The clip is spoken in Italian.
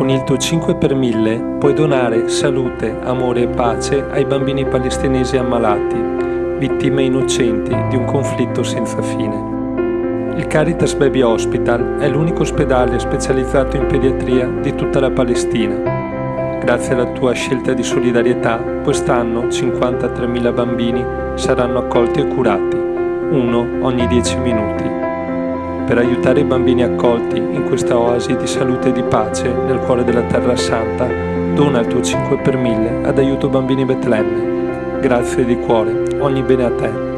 Con il tuo 5 per 1000 puoi donare salute, amore e pace ai bambini palestinesi ammalati, vittime innocenti di un conflitto senza fine. Il Caritas Baby Hospital è l'unico ospedale specializzato in pediatria di tutta la Palestina. Grazie alla tua scelta di solidarietà, quest'anno 53.000 bambini saranno accolti e curati, uno ogni 10 minuti per aiutare i bambini accolti in questa oasi di salute e di pace nel cuore della Terra Santa, dona il tuo 5 per 1000 ad aiuto bambini Betlemme. Grazie di cuore, ogni bene a te.